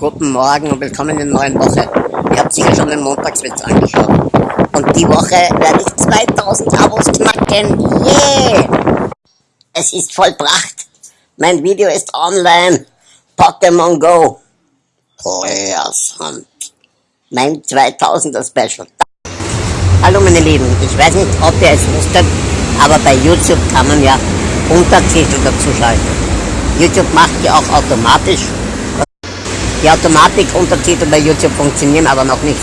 Guten Morgen und willkommen in der neuen Woche. Ihr habt sicher schon den Montagswitz angeschaut. Und die Woche werde ich 2000 Abos knacken. Yeah! Es ist vollbracht. Mein Video ist online. Pokémon Go. Players Hand. Mein 2000er Special. Hallo meine Lieben, ich weiß nicht, ob ihr es wusstet, aber bei YouTube kann man ja Untertitel dazu schalten. YouTube macht ja auch automatisch. Die Automatik-Untertitel bei YouTube funktionieren aber noch nicht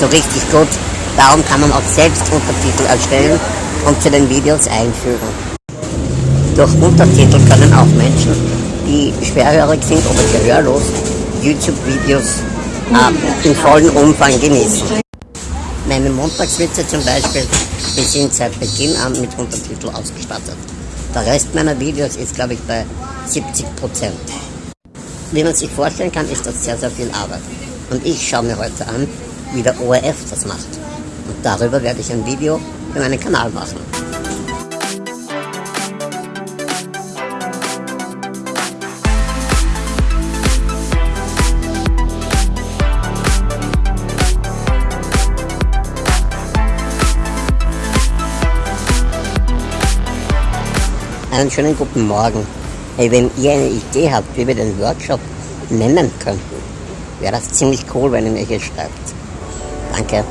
so richtig gut. Darum kann man auch selbst Untertitel erstellen und zu den Videos einfügen. Durch Untertitel können auch Menschen, die schwerhörig sind oder gehörlos, YouTube-Videos äh, im vollen Umfang genießen. Meine Montagswitze zum Beispiel, die sind seit Beginn an mit Untertitel ausgestattet. Der Rest meiner Videos ist, glaube ich, bei 70 Prozent. Wie man sich vorstellen kann, ist das sehr, sehr viel Arbeit. Und ich schaue mir heute an, wie der ORF das macht. Und darüber werde ich ein Video für meinen Kanal machen. Einen schönen guten Morgen. Hey, wenn ihr eine Idee habt, wie wir den Workshop nennen könnten, wäre das ziemlich cool, wenn ihr mir hier schreibt. Danke.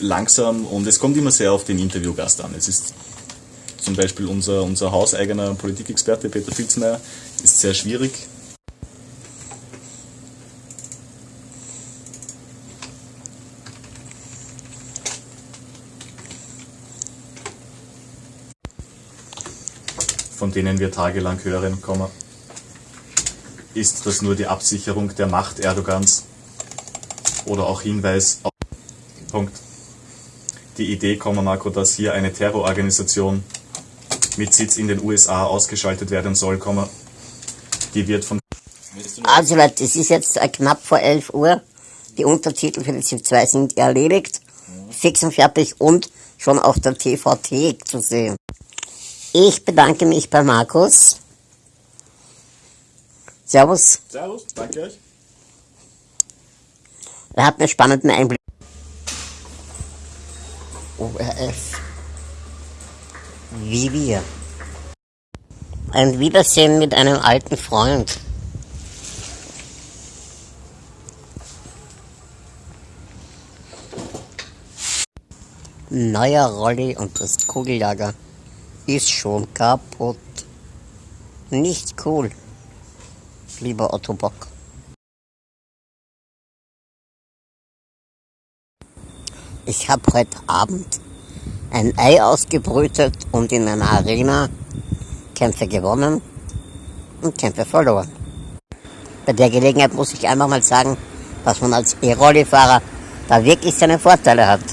Langsam und es kommt immer sehr auf den Interviewgast an. Es ist zum Beispiel unser, unser hauseigener Politikexperte Peter Filzmeier ist sehr schwierig, von denen wir tagelang hören, ist das nur die Absicherung der Macht Erdogans oder auch Hinweis auf Punkt. Die Idee, Marco, dass hier eine Terrororganisation mit Sitz in den USA ausgeschaltet werden soll, die wird von... Also Leute, es ist jetzt knapp vor 11 Uhr. Die Untertitel für die ZIP 2 sind erledigt, fix und fertig und schon auf der TVT zu sehen. Ich bedanke mich bei Markus. Servus. Servus, danke euch. Er hat einen spannenden Einblick. ORF. Wie wir. Ein Wiedersehen mit einem alten Freund. Neuer Rolli und das Kugellager ist schon kaputt. Nicht cool, lieber Otto Bock. Ich habe heute Abend ein Ei ausgebrütet und in einer Arena Kämpfe gewonnen und Kämpfe verloren. Bei der Gelegenheit muss ich einfach mal sagen, dass man als E-Rolli-Fahrer da wirklich seine Vorteile hat.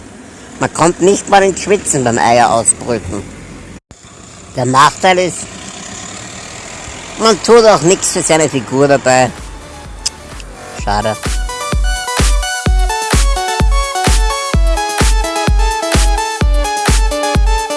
Man kommt nicht mal ins Schwitzen beim Eier ausbrüten. Der Nachteil ist, man tut auch nichts für seine Figur dabei. Schade.